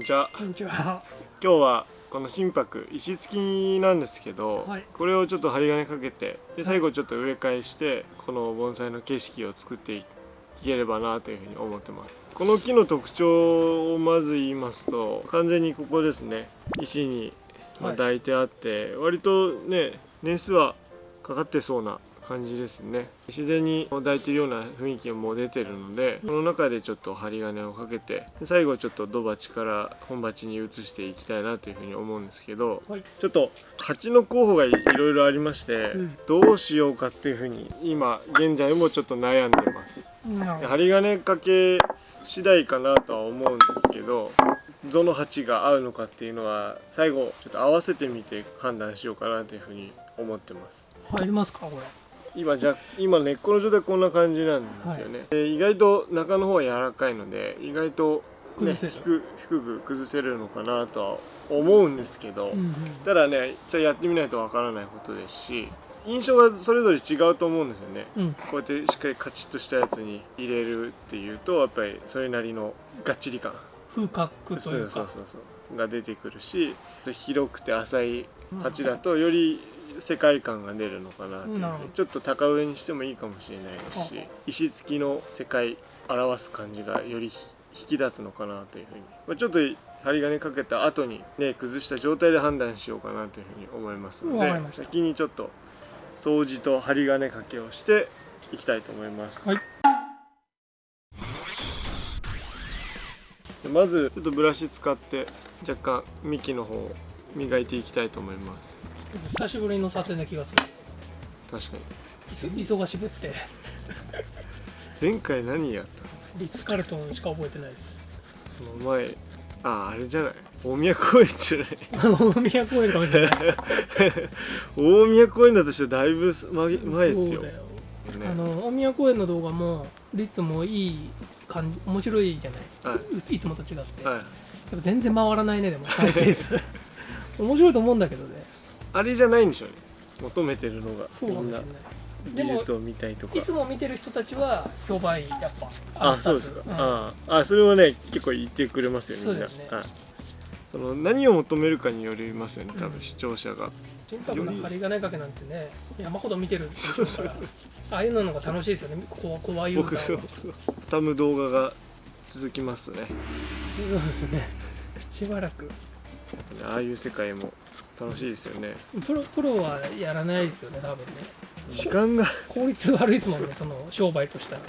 じゃあこんにちは。今日はこの心拍石付きなんですけど、はい。これをちょっと針金かけてで最後ちょっと植え替えしてこの盆栽の景色を作っていければなというふうに思ってます。この木の特徴をまず言いますと完全にここですね。石にま抱いてあって、割とね年数はかかってそうな感じですね自然に抱いてるような雰囲気も出てるのでこの中でちょっと針金をかけてで最後ちょっと土鉢から本鉢に移していきたいなというふうに思うんですけどはい。ちょっと鉢の候補がいろいろありまして、うんどうしようかっていうふうに今現在もちょっと悩んでますなるほど。針金かけ次第かなとは思うんですけどどの鉢が合うのかっていうのは最後ちょっと合わせてみて判断しようかなというふうに思ってます入りますかこれ。今じゃ今根っこの状態こんな感じなんですよね、で意外と中の方は柔らかいので意外と、ね、低く崩せるのかなとは思うんですけど、うんうん。ただね実際やってみないとわからないことですし印象がそれぞれ違うと思うんですよねうん。こうやってしっかりカチッとしたやつに入れるっていうとやっぱりそれなりのがっちり感風格とそいううか。そうそうそうが出てくるし広くて浅い鉢だとより世界観が出るのかなっていう。ちょっと高上にしてもいいかもしれないし石付きの世界表す感じがより引き出すのかなというふうに、まあ、ちょっと針金かけた後にね崩した状態で判断しようかなというふうに思いますので先にちょっと掃除と針金かけをしていきたいと思います。はい。でまずちょっとブラシ使って若干幹の方を磨いていきたいと思います久しぶりの撮影な気がする。確かに忙しぶって前回何やったの？リッツカルトンしか覚えてないです。その前ああれじゃない大宮公園じゃない大宮公園かもしれない。大宮公園だとしてだいぶ前前ですよそうだよ。あねの大宮公園の動画もリッツもいい感じ面白いじゃない？はいいつもと違って。はいやっぱ全然回らないねでも再生数。面白いと思うんだけどね。あれじゃないんでしょうね。求めてるのが。そうかもしれな技術を見たいとかいつも見てる人たちは評判いいやっぱ。あそうですか、うん。あああそれはね結構言ってくれますよみんな。そうですね。はい、その何を求めるかによりますよね多うん分視聴者が、心拍の針金かけなんてね山ほど見てるから。ああいうのが楽しいですよね。こ怖い僕そう畳む動画が続きますね。そうですね。しばらく。ああいう世界も楽しいですよね。プロプロはやらないですよね多分ね。時間が。効率悪いですもんねその商売としたら。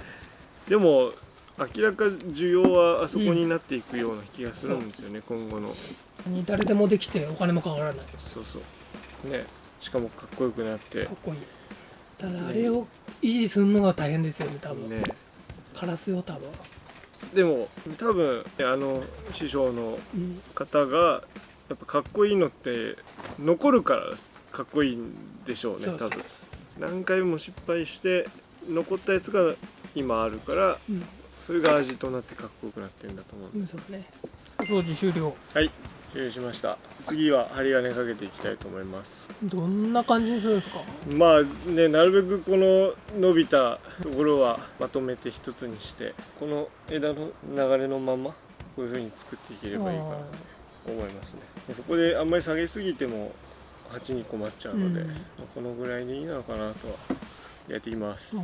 でも明らか需要はあそこになっていくような気がするんですよね、今後の。誰でもできてお金もかからない。かそうそう。ね。しかもかっこよくなって。っこいい。ただあれを維持するのが大変ですよね多分。ね。カラスよ多分、でも多分あの師匠のうん、方がやっぱかっこいいのって残るからかっこいいんでしょうね多分。何回も失敗して残ったやつが今あるからうん。それが味となってかっこよくなってるんだと思ううんそうね。掃除終了。はい。終了しました。次は針金かけていきたいと思います。どんな感じにするんですか？まあねなるべくこの伸びたところはまとめて一つにしてこの枝の流れのままこういう風に作っていければいいかな。と思いますね。でそこであんまり下げすぎても鉢に困っちゃうので、うん。まあこのぐらいでいいのかなとはやっています。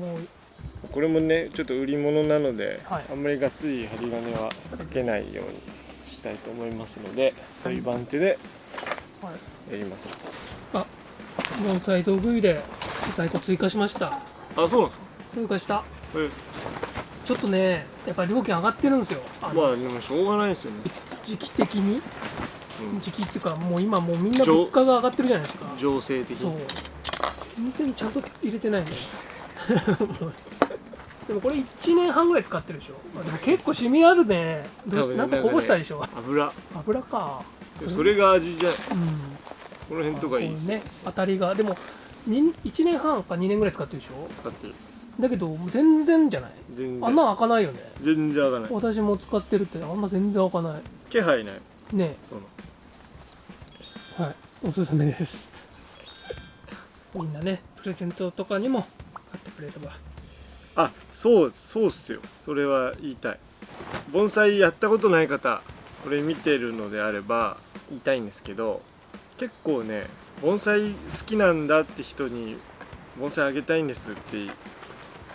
これもねちょっと売り物なので、はい。あんまりがっつり針金はかけないようにしたいと思いますのでこういう番手ではい。やります。あ盆栽道具入れ在庫追加しました。あそうなんですか？追加した。えちょっとねやっぱり料金上がってるんですよ。まあでもしょうがないですよね、時期的に？うん。時期っていうかもう今もうみんな物価が上がってるじゃないですか。情勢的そう。に全然ちゃんと入れてないね でもこれ1年半ぐらい使ってるでしょ。あでも結構シミあるね。どうしねなんかこぼしたでしょ。油。油か。それが味じゃない。うん。この辺とかいいですね。当たりが。でもに1年半か2年ぐらい使ってるでしょ。使ってる。だけど全然じゃない。全然。穴開かないよね。全然開かない。私も使ってるってあんな全然開かない気配ない。ねその。はい。おすすめです。みんなねプレゼントとかにも買ってくれれば。あそうそうっすよ。それは言いたい。盆栽やったことない方これ見てるのであれば言いたいんですけど結構ね盆栽好きなんだって人に盆栽あげたいんですって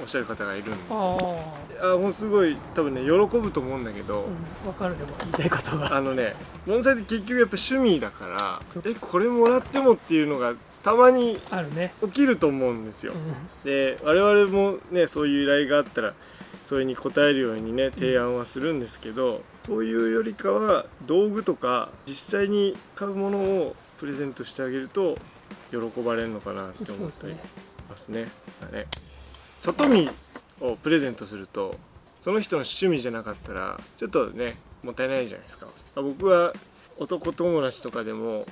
おっしゃる方がいるんですあよああもうすごい多分ね喜ぶと思うんだけど、うん分かるでも言いたいことが あのね盆栽って結局やっぱ趣味だからえこれもらってもっていうのがたまにあるね。起きると思うんですよ。う、ん。で我々もねそういう依頼があったらそれに応えるようにね提案はするんですけど、そういうよりかは道具とか実際に買うものをプレゼントしてあげると喜ばれるのかなって思ったりますね。だね外見をプレゼントするとその人の趣味じゃなかったらちょっとねもったいないじゃないですか。僕は男友達とかでも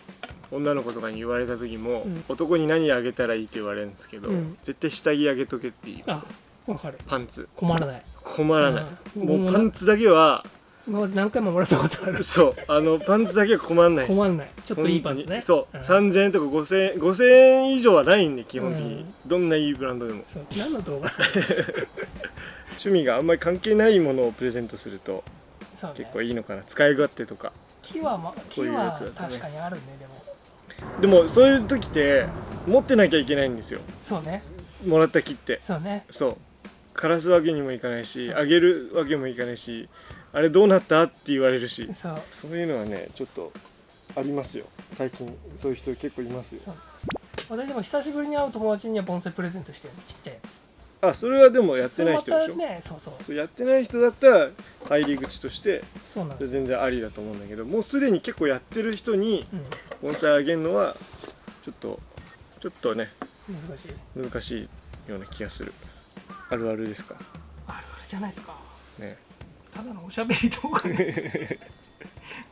女の子とかに言われた時も、うん。男に何あげたらいいって言われるんですけど、うん。絶対下着あげとけって言いますあ分かる。パンツ。困らない。困らない、うん。もうパンツだけは今まで何回ももらったことある。そう。あのパンツだけは困らないです。困らない。ちょっといいパンツね。そう、ん。3000円とか5000円5000円以上はないんで基本的に、うん。どんないいブランドでも。そう。何の動画？趣味があんまり関係ないものをプレゼントすると結構いいのかな。使い勝手とか。木はま木は確かにあるねでも。でもそういう時って持ってなきゃいけないんですよ。そうね。もらった木って。そうね。そう。枯らすわけにもいかないしあげるわけもいかないしあれどうなったって言われるし。そう。そういうのはねちょっとありますよ。最近そういう人結構いますよ。私でも久しぶりに会う友達には盆栽プレゼントしてる。ちっちゃいやつ。あそれはでもやってない人でしょ？ねそうそう。そうやってない人だったら入り口としてそうなんです。全然ありだと思うんだけどもうすでに結構やってる人にうん。盆栽あげるのはちょっとちょっとね難しい。難しいような気がする。あるあるですか？あるあるじゃないですか。ねただのおしゃべり動画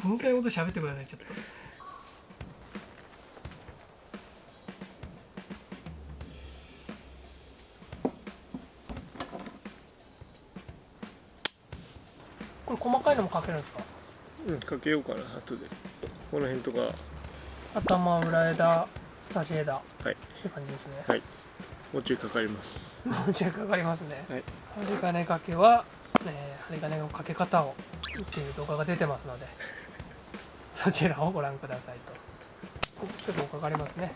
盆栽のこと喋ってくださいちょっと。これ細かいのもかけるんですか？うんかけようかな後で。この辺とか。頭裏枝差し枝。っはい。て感じですね。はい。もうちょいかかります。もうちょいかかりますね。はい。針金掛けは、えー針金の掛け方をっていう動画が出てますので そちらをご覧くださいと。結構かかりますね。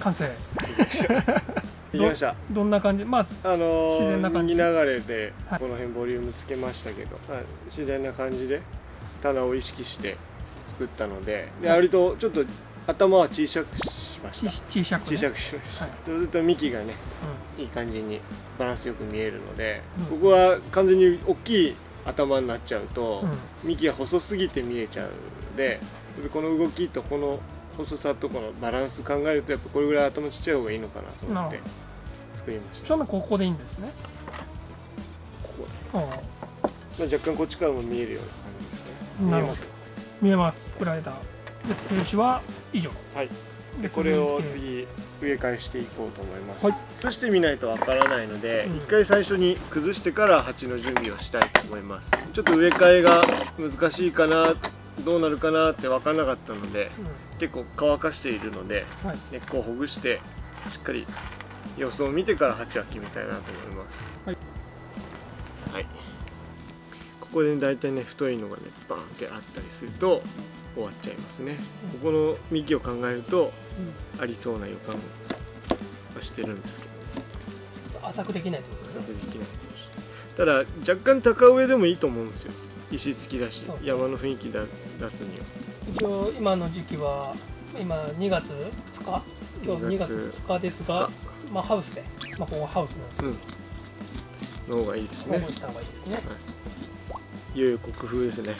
完成。いきましたどんな感じ？まああの自然な感じ。右流れではい。この辺ボリュームつけましたけど、まあ自然な感じで棚を意識して作ったのでではい割とちょっと頭は小さくしました。ち小さく、ね、小さくしました、はい。そうすると幹がねういい感じにバランスよく見えるので、うん。ここは完全に大きい頭になっちゃうと、んうん。幹が細すぎて見えちゃうのでこの動きとこの細さとこのバランス考えるとやっぱこれぐらい頭ちっちゃい方がいいのかなと思って作りました。正面ここでいいんですね。ここ、うん。まあ、若干こっちからも見えるような感じですね。見えます見えます。スライダー。で静止は以上。はい。でこれを次植え替えしていこうと思います、はい。崩してみないとわからないので、うん。一回最初に崩してから鉢の準備をしたいと思います。ちょっと植え替えが難しいかなどうなるかなって分からなかったので結構乾かしているのでうんはい根っこをほぐしてしっかり様子を見てから鉢は決めたいなと思いますはい、はいここで大体ね太いのがねバーンってあったりすると終わっちゃいますね。ここの幹を考えるとありそうな予感はしてるんですけど。浅くできないってことですね。それできないただ若干高植えでもいいと思うんですよ。石付きだし。山の雰囲気だ出すには。一応今の時期は今2月2日？今日2 2月月2日ですがまあハウスで。まあここはハウスなんですけうん。の方がいいですね。ど保護した方がいいですね。いよいよ国風ですね、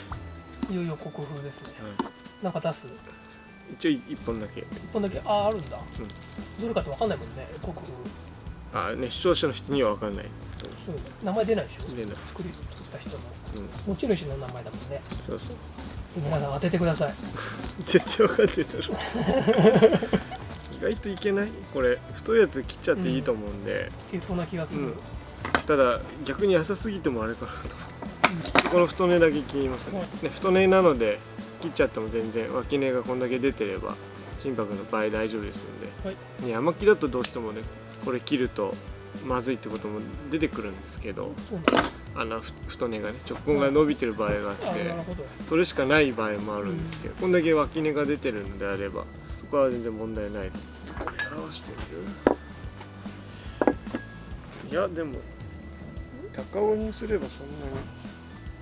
いよいよ国風ですね。はなんか出す？い、一応一本だけ。一本だけ？あああるんだ、うん。どれかって分かんないもんね国風。あね視聴者の人には分かんない。そう名前出ないでしょ？出ない。作り作った人の。うん。持ち主の名前だもんね。そうそう。皆さん当ててください。絶対分かってたろ。意外といけない？これ太いやつ切っちゃっていいと思うんで、いけそうな気がする、うん。ただ逆に浅すぎてもあれかなとこの太根だけ切りますね。ね太根なので切っちゃっても全然脇根がこんだけ出てれば心拍の場合大丈夫ですので、はい。ね山木だとどうしてもねこれ切るとまずいってことも出てくるんですけどあのふ太根がね直根が伸びてる場合があって、それしかない場合もあるんですけど、こんだけ脇根が出てるのであればそこは全然問題ない合わせてみる？いやでも高尾にすればそんなに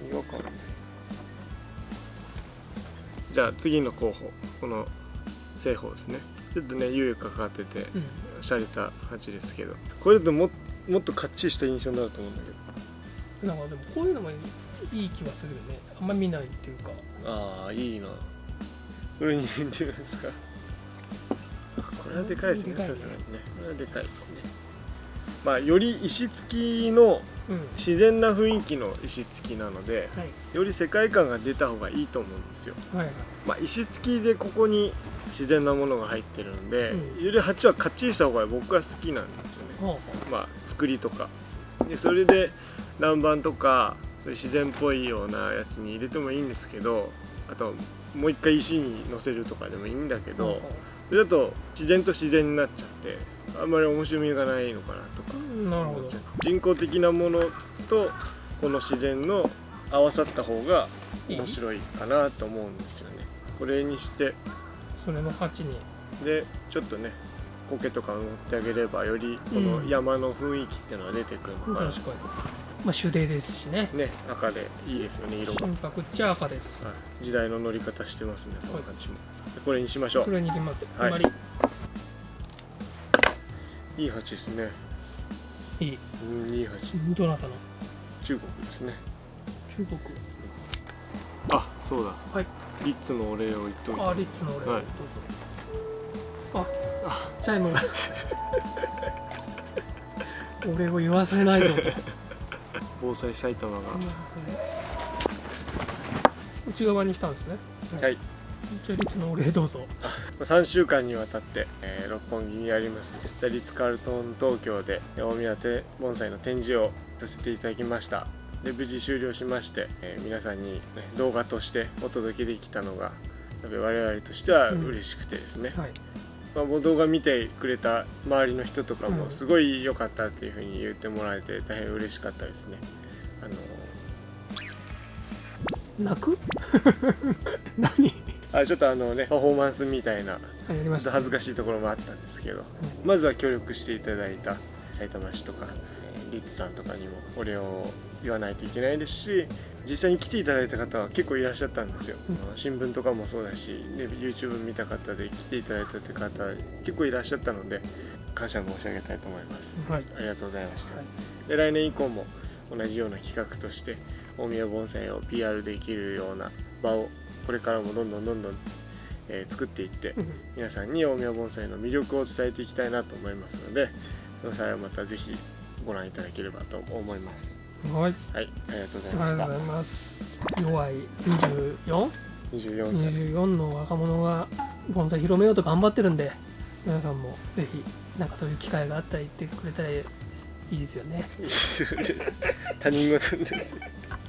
違和感じゃあ次の候補この正方ですね。ちょっとね猶予かかっててうん。洒落た鉢ですけど。これだとももっとかっちりした印象になると思うんだけど。なんかでもこういうのもいい気はするよね。あんまり見ないっていうか。ああいいな。これに似てるんですか？あこれはでかいですね。さすがにね。これはでかいですねまあより石付きのうん。自然な雰囲気の石付きなのではい。より世界観が出た方がいいと思うんですよ。はいはい。まあ石付きでここに自然なものが入ってるんで、うん。より鉢はかっちりした方が僕は好きなんですよね。ほまあ作りとか。でそれで南蛮とかそういう自然っぽいようなやつに入れてもいいんですけどあともう一回石に乗せるとかでもいいんだけうどそれだと自然と自然になっちゃってあんまり面白みがないのかなとか。なるほど。人工的なものとこの自然の合わさった方が面白いかなと思うんですよね。これにして。それの鉢に。でちょっとね苔とか乗ってあげればよりこの山の雰囲気っていうのが出てくるのかな、確かに。まあ手泥ですしね。ね赤でいいですよね色が、心拍っちゃ赤です。はい、時代の乗り方してますねこの感じも、でこれにしましょう。これに決まってはいいい鉢ですね。りいい。うんいい鉢どなたの？中国ですね。中国。あそうだ。はい。リッツのお礼を言っておいて。あリッツの俺、はい。どうぞ。あチャイム。が俺を言わせないぞと防災埼玉が、内側にしたんですね。はい。じゃあリッツのお礼どうぞ。3週間にわたって、えー六本木にありますザリッツ・カールトン東京で大宮手盆栽の展示をさせていただきました。で無事終了しまして、えー皆さんに、ね、動画としてお届けできたのがやっぱり我々としては嬉しくてですね、はい。まあ、もう動画見てくれた周りの人とかもうん。すごい良かったっていうふうに言ってもらえて大変嬉しかったですね。あの泣く？何？あちょっとあのねパフォーマンスみたいなあやりましたちょっと恥ずかしいところもあったんですけど、まずは協力していただいた埼玉市とかえーリツさんとかにもお礼を言わないといけないですし実際に来ていただいた方は結構いらっしゃったんですよ、うん。新聞とかもそうだし、ね、YouTube 見た方で来ていただいたって方結構いらっしゃったので感謝申し上げたいと思います。はい。ありがとうございました、はい。で来年以降も同じような企画として大宮盆栽を PR できるような場をこれからもどんどんどんどん、えー作っていってうん。皆さんに大宮盆栽の魅力を伝えていきたいなと思いますのでその際はまたぜひご覧いただければと思います。はい。はいありがとうございあました。りがとうございます。弱い 24?24 24歳。の若者が盆栽広めようと頑張ってるんで皆さんもぜひなんかそういう機会があったら言ってくれたらいいですよね。いいですよね。他人事です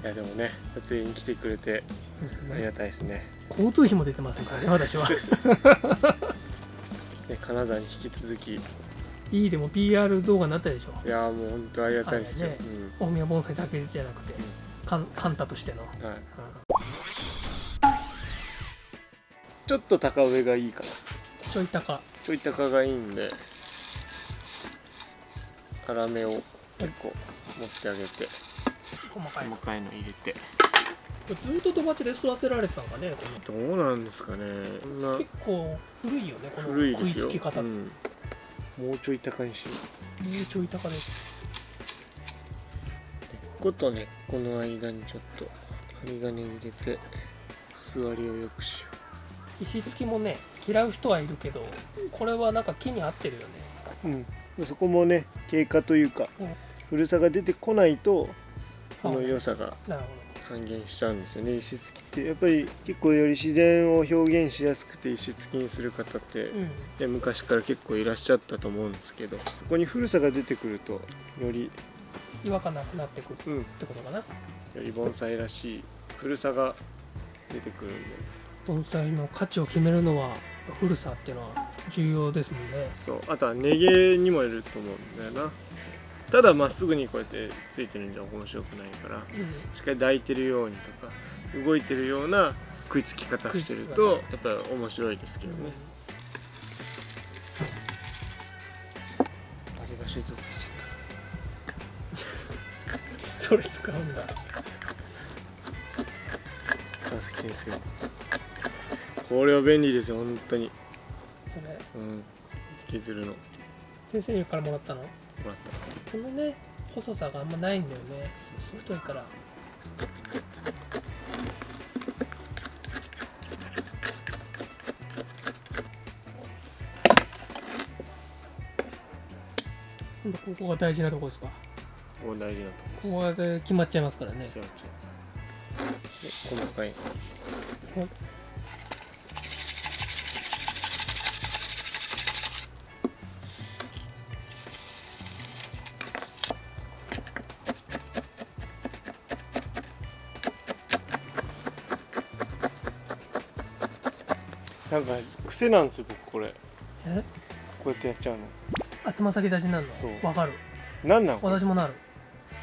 いやでもね撮影に来てくれてありがたいですね。交通費も出てませんからね 私は。ね金沢に引き続き。いいいでも PR 動画になったでしょ。やーもう本当ありがたいですよ、あれね大宮盆栽だけじゃなくてカンカンタとしての、うんはい、うちょっと高上がいいかな。んちょい高。ちょい高がいいんで粗めを結構持ってあげて細かい細かいの入れて。ずっと土鉢で育てられてたのかねこのどうなんですかね。結構古いよねこの食いつき方、う、もうん。もうちょい高にし。よちょい高です。うことねこの間にちょっと針金入れて座りを良くしよ石付きもね嫌う人はいるけどこれはなんか木に合ってるよね。う、うん、そこもね経過というか、うん。古さが出てこないとその良さが半減しちゃうんですよね石付きって。やっぱり結構より自然を表現しやすくて石付きにする方って、うん。で昔から結構いらっしゃったと思うんですけどそこに古さが出てくるとより、違和感なくなってくるうん、よってことかな。り盆栽らしい古さが出てくるんで。盆栽の価値を決めるのは古さっていうのは重要ですもんね。そう。あとは寝毛にもいると思うんだよなただまっすぐにこうやってついてるんじゃ面白くないからうん。しっかり抱いてるようにとか動いてるような食いつき方してるとやっぱり面白いですけどね。あれがしいとこそれ使うんだ川崎先生。これは便利ですよ本当に。それ。うん。削るの。も先生からもらったの？らったこのね細さがあんまないんだよね。太いから。今ここが大事なところですか？ここ大事なとこここで決まっちゃいますからね。違う違う。で細かいはいなんか癖なんですよ僕これ。え？こうやってやっちゃうの。あつま先立ちになるそう。のわかる。なんなん私もなる。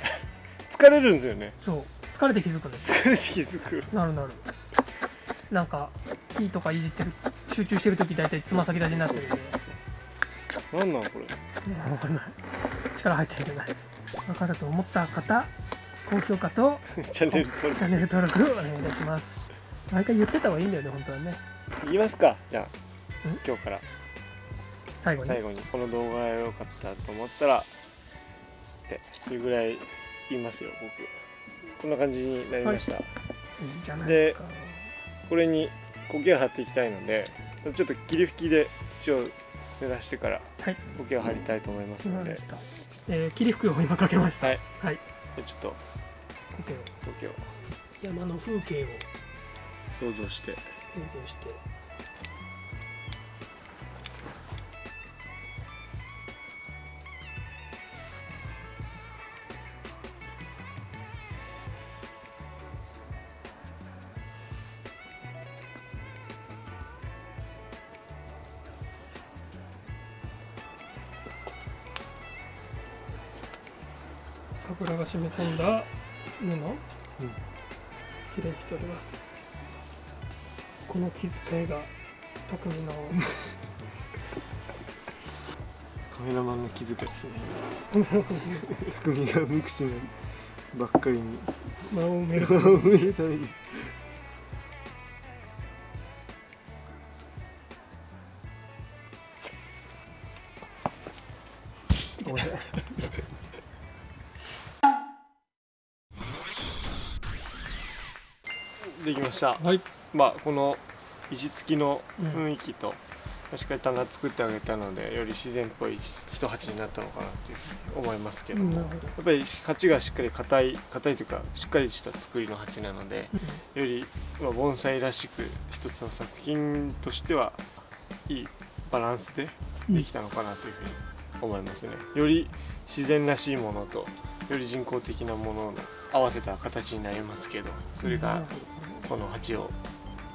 疲れるんですよね。そう。疲れて気づくんです疲れて気づく。なるなる。なんか木とかいじってる。集中してる時大体つま先立ちになってるなんなんこれ？わかんない。力入ってるんじゃない。分かると思った方高評価と チャンネル登録。お願いいたします。毎回言ってた方がいいんだよね本当はね。録言いますか。じゃあん？今日から。最後に？最後にこの動画が良かったと思ったらっていうぐらい言いますよ僕。こんな感じになりました、い。いじゃないですか。これに苔を張っていきたいのでちょっと霧吹きで土を濡らしてからはい。苔を張りたいと思いますので、わかりましたえー、霧吹きを今かけました。はい。はい。でちょっと苔を。苔を。山の風景を想像して。想像して油が染み込んだ布、うん。きれいにしております。この気遣いが匠の カメラマンの気遣いですね。匠が無口なばっかりに。間を埋めるためにした。はい。まあこの石付きの雰囲気と、しっかり棚作ってあげたのでより自然っぽい一鉢になったのかなというふうに思いますけども、やなるほどっぱり鉢がしっかり硬い硬いというかしっかりした作りの鉢なのでより、まあ、盆栽らしく一つの作品としてはいいバランスでできたのかなというふうに思いますね。より自然らしいものとより人工的なものを合わせた形になりますけどそれがこの鉢を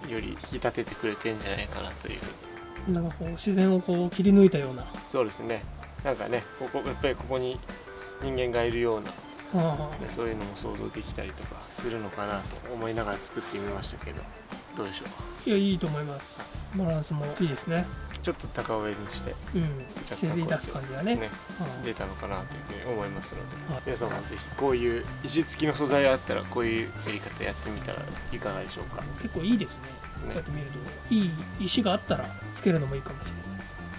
より引き立ててくれてんじゃないかなという。なんかこう自然をこう切り抜いたような。そうですね。なんかねここやっぱりここに人間がいるような、そういうのも想像できたりとかするのかなと思いながら作ってみましたけどどうでしょあいやいいと思います。バランスもいいですね。うちょっと高上にしてうん自然に出す感じがね。ねあ出たのかなというふうに思いますので。はい皆さんもぜひこういう石付きの素材あったらこういうやり方やってみたらいかがでしょうか。結構いいですね。こうやって見るといい石があったらつけるのもいいかもしれない。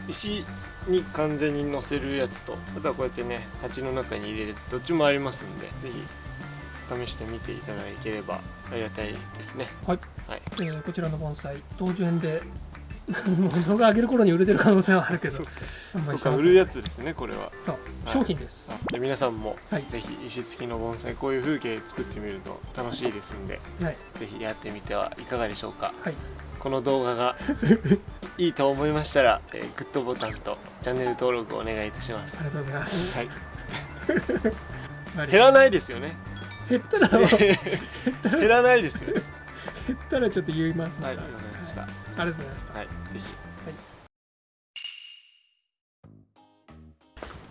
石に完全に乗せるやつとあとはこうやってね鉢の中に入れるやつどっちもありますんでぜひ試してみていただければありがたいですね。はい、はい。えーこちらの盆栽同順で動画上げる頃に売れてる可能性はあるけど。そうか。売るやつですねこれは。そう。はい。商品です。あで皆さんもはい。ぜひ石付きの盆栽こういう風景作ってみると楽しいですんではい。ぜひやってみてはいかがでしょうか。はい。この動画が いいと思いましたら、えーグッドボタンとチャンネル登録お願いいたします。ありがとうございます、はい。は い減らないですよね。減ったら 減っ減らないですよね。たらちょっと言いますまたはいありがとうございました。はい、ぜひ。はい、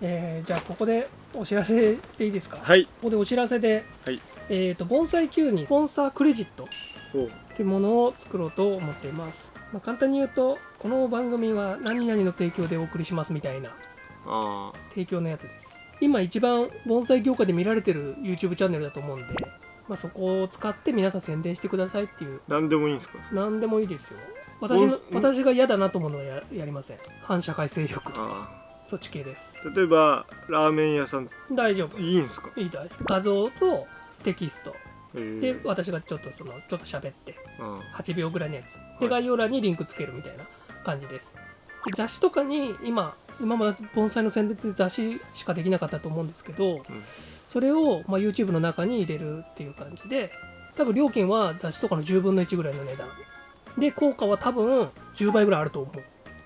えー、じゃあここでお知らせでいいですか？はい。ここでお知らせで、はい。えっ、ー、と盆栽 Q にスポンサークレジットっていうものを作ろうと思っています。まあ、簡単に言うとこの番組は何々の提供でお送りしますみたいな提供のやつです。今一番盆栽業界で見られてる YouTube チャンネルだと思うんで、まあ、そこを使って皆さん宣伝してくださいっていう何でもいいんですか？何でもいいですよ私私が嫌だなと思うのはややりません。反社会勢力とか。あそっち系です。あ例えばラーメン屋さん。大丈夫。いいんですか？いいだ画像とテキスト。え。ーで私がちょっとそのちょっと喋って。あ8秒ぐらいのやつ。はい。で概要欄にリンクつけるみたいな感じです。で雑誌とかに今今まで盆栽の宣伝って雑誌しかできなかったと思うんですけど、それを、まあ、YouTube の中に入れるっていう感じで多分料金は雑誌とかの10分の1ぐらいの値段で効果は多分10倍ぐらいあると思う。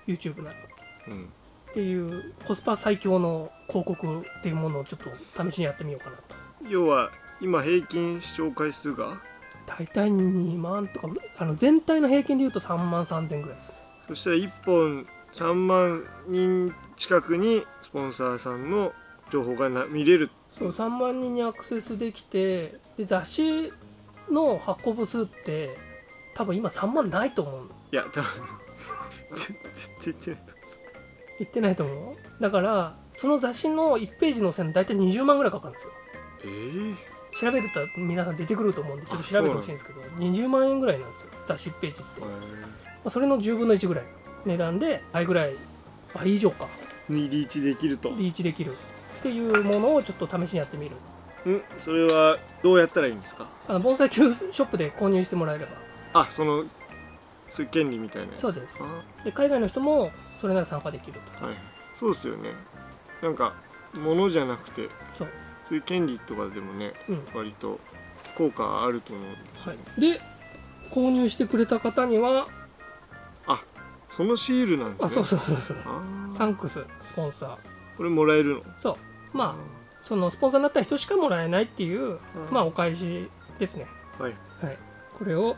YouTube なら。あうん。っていうコスパ最強の広告っていうものをちょっと試しにやってみようかなと。要は今平均視聴回数が？大体2万とかあの全体の平均でいうと3万3000ぐらいですね。そしたら1本3万人近くにスポンサーさんの情報がな見れる。そう3万人にアクセスできてで雑誌の発行部数って多分今3万ないと思う。のいや多分絶絶対言ってないと思言ってないと思う。だからその雑誌の1ページの線大体20万ぐらいかかるんですよ。うえ調べると皆さん出てくると思うんでちょっと調べてほしいんですけど20万円ぐらいなんですよ。雑誌1ページって、えまあ、それの10分の1ぐらいの値段で倍ぐらい倍以上か。にリーチできると。リーチできる。っていうものをちょっと試しにやってみる。ん？それはどうやったらいいんですか？あの盆栽級ショップで購入してもらえればあそのそういう権利みたいなやつ。そうです。あ。で海外の人もそれなら参加できると。はい。そうですよね。なんか物じゃなくてそう、そういう権利とかでもねうん。割と効果あると思うんですよ、はい、で購入してくれた方にはそのシールなんですね。あそうそうそうそう。サンクススポンサー。これもらえるの？そう。まあそのスポンサーになった人しかもらえないっていう、うんまあお返しですね。はい。はい。これを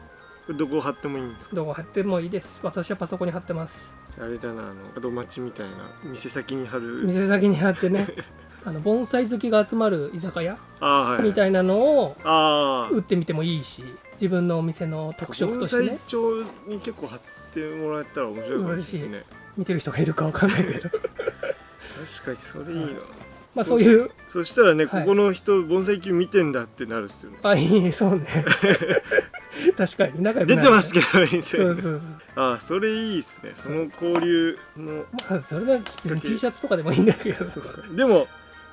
どこ貼ってもいいんですか？どこ貼ってもいいです。私はパソコンに貼ってます。あれだなあの門町みたいな店先に貼る。店先に貼ってね。あの盆栽好きが集まる居酒屋はいみたいなのを打ってみてもいいし自分のお店の特色として盆栽ね帳に結構貼ってもらえたら面白いかもしれないね。見てる人がいるかわかんないけど。確かにそれいいな、まあそういうそしたらね、はい。ここの人盆栽球見てんだってなるっすよね。あいいそうね 確かに。仲良くなる。出てますけどみたいなそうそうそう。あそれいいっすね。その交流のまあそれなら T シャツとかでもいいんだけど。でも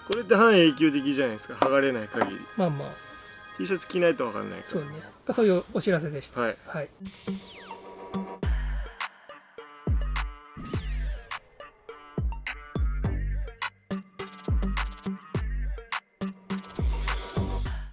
これって半永久的じゃないですか。剥がれない限り。まあまあ。T シャツ着ないと分かんないかそうね。そういうお知らせでした。らはい。はい